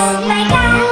Like that.